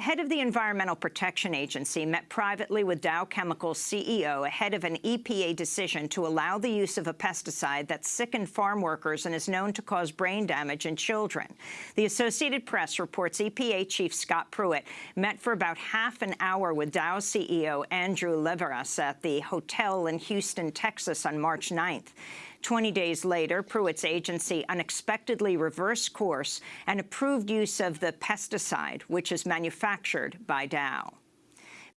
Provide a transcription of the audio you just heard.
The head of the Environmental Protection Agency met privately with Dow Chemical's CEO ahead of an EPA decision to allow the use of a pesticide that sickened farm workers and is known to cause brain damage in children. The Associated Press reports EPA Chief Scott Pruitt met for about half an hour with Dow CEO Andrew Liveris at the hotel in Houston, Texas on March 9th. 20 days later, Pruitt's agency unexpectedly reversed course and approved use of the pesticide, which is manufactured by Dow.